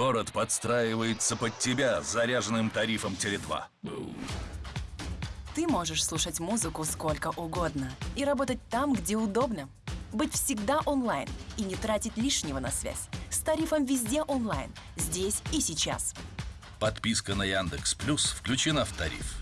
Город подстраивается под тебя заряженным тарифом Теле2. Ты можешь слушать музыку сколько угодно и работать там, где удобно. Быть всегда онлайн и не тратить лишнего на связь. С тарифом везде онлайн, здесь и сейчас. Подписка на Яндекс Плюс включена в тариф.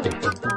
Oh,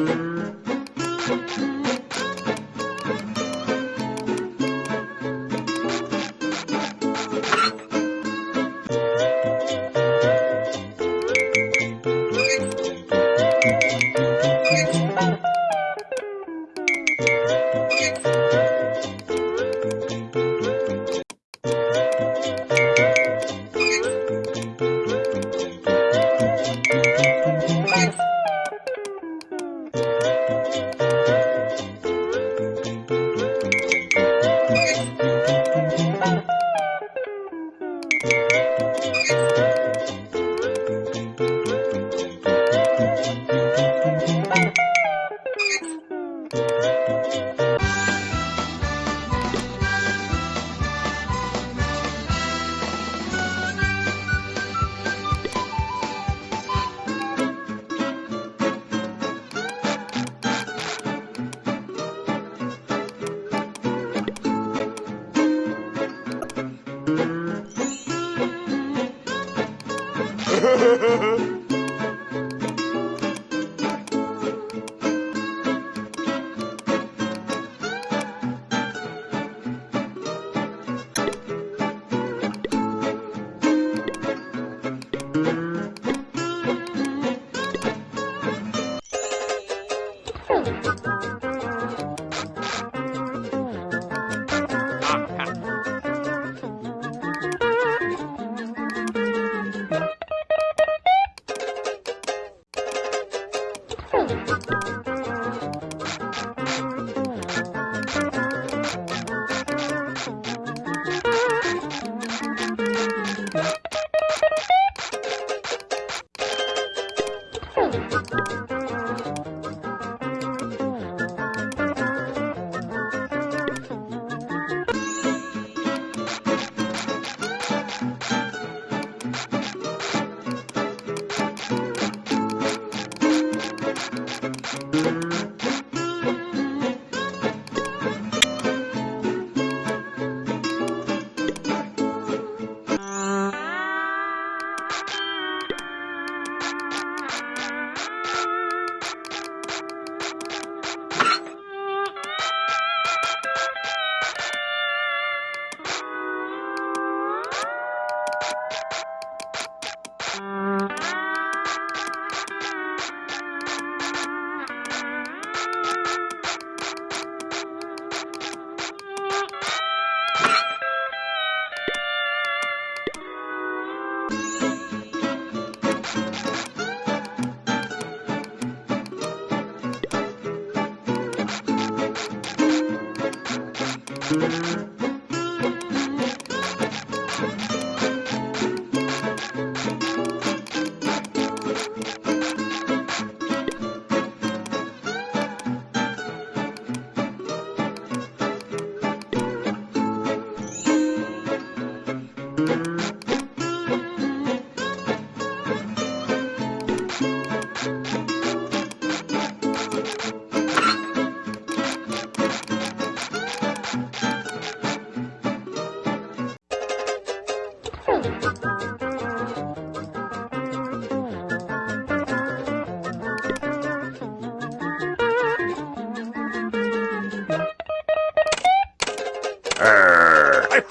Mm-hmm.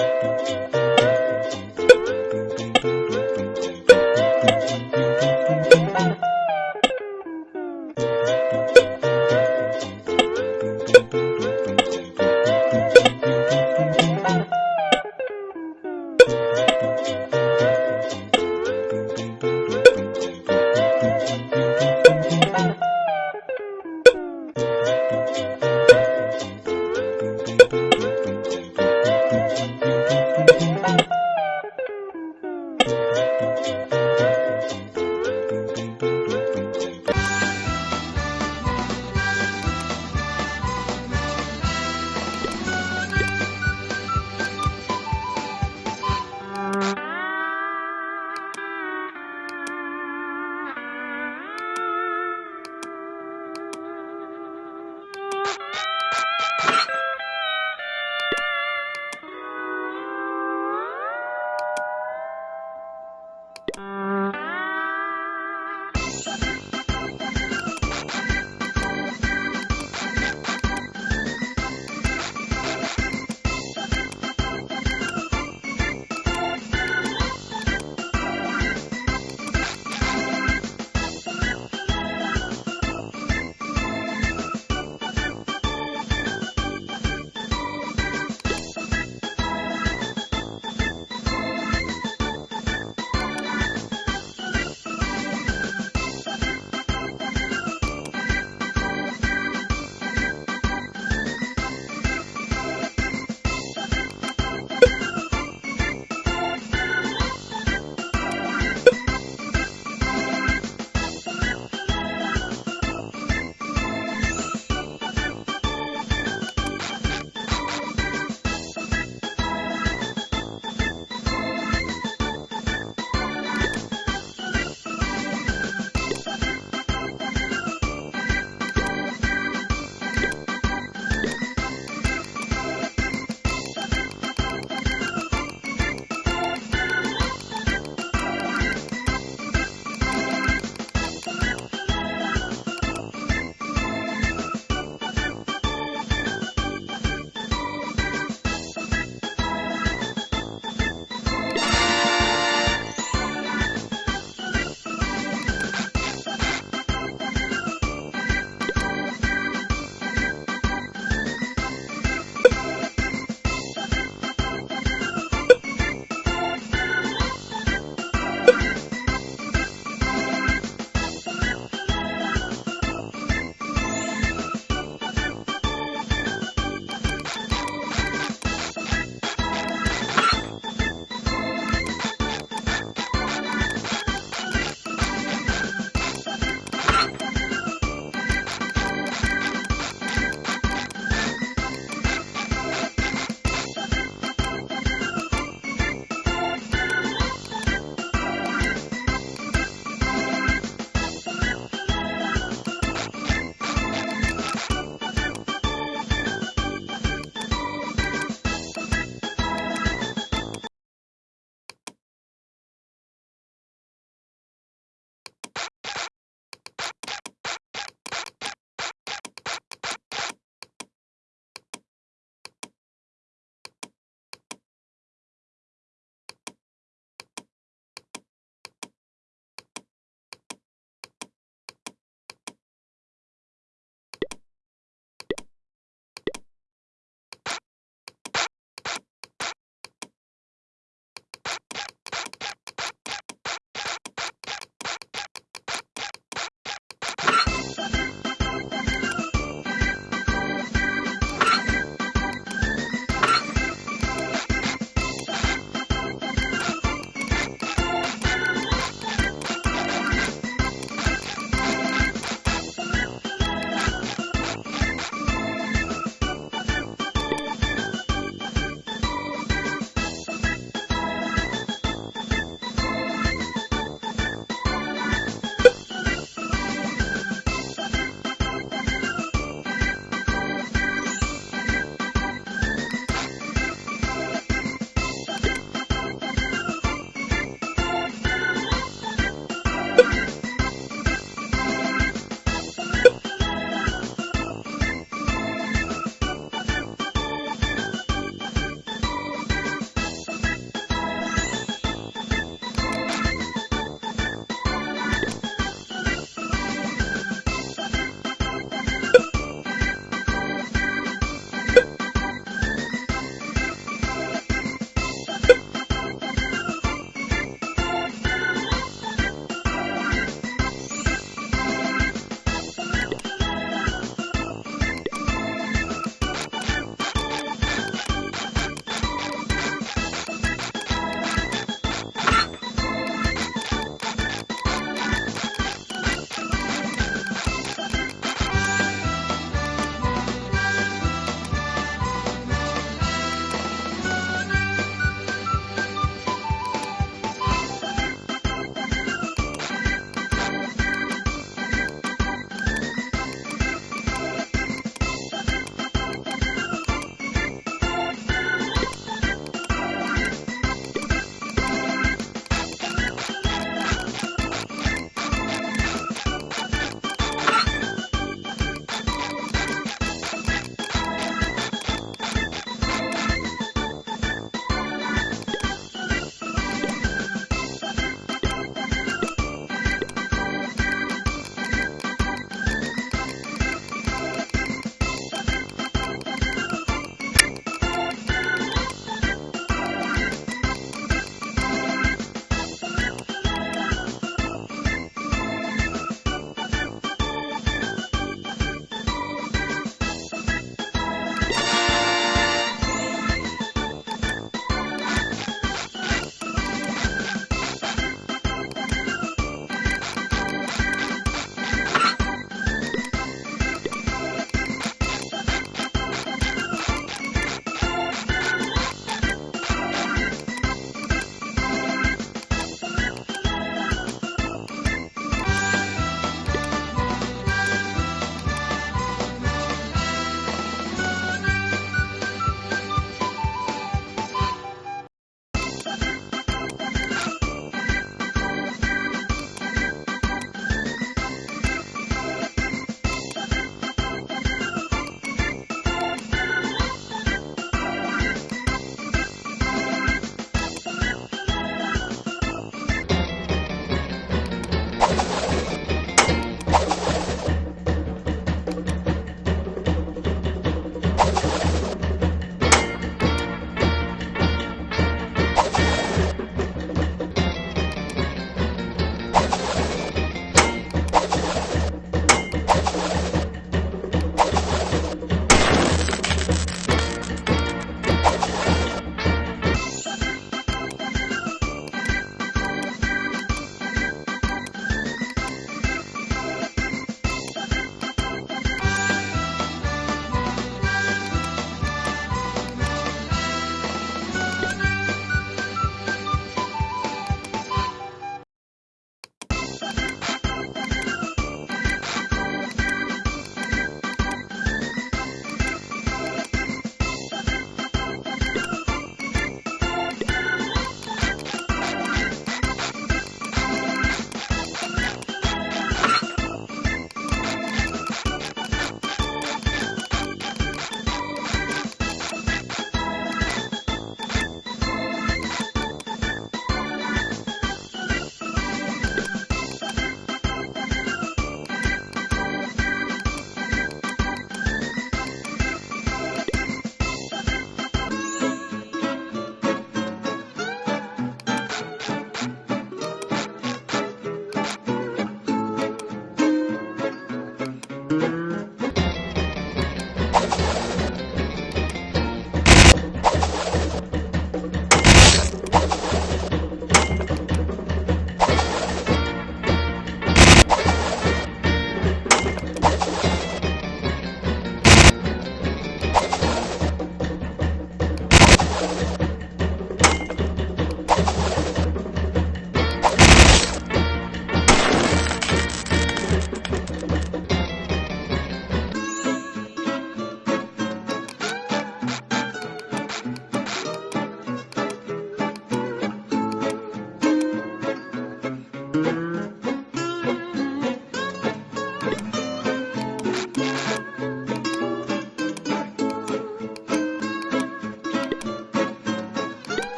Thank you.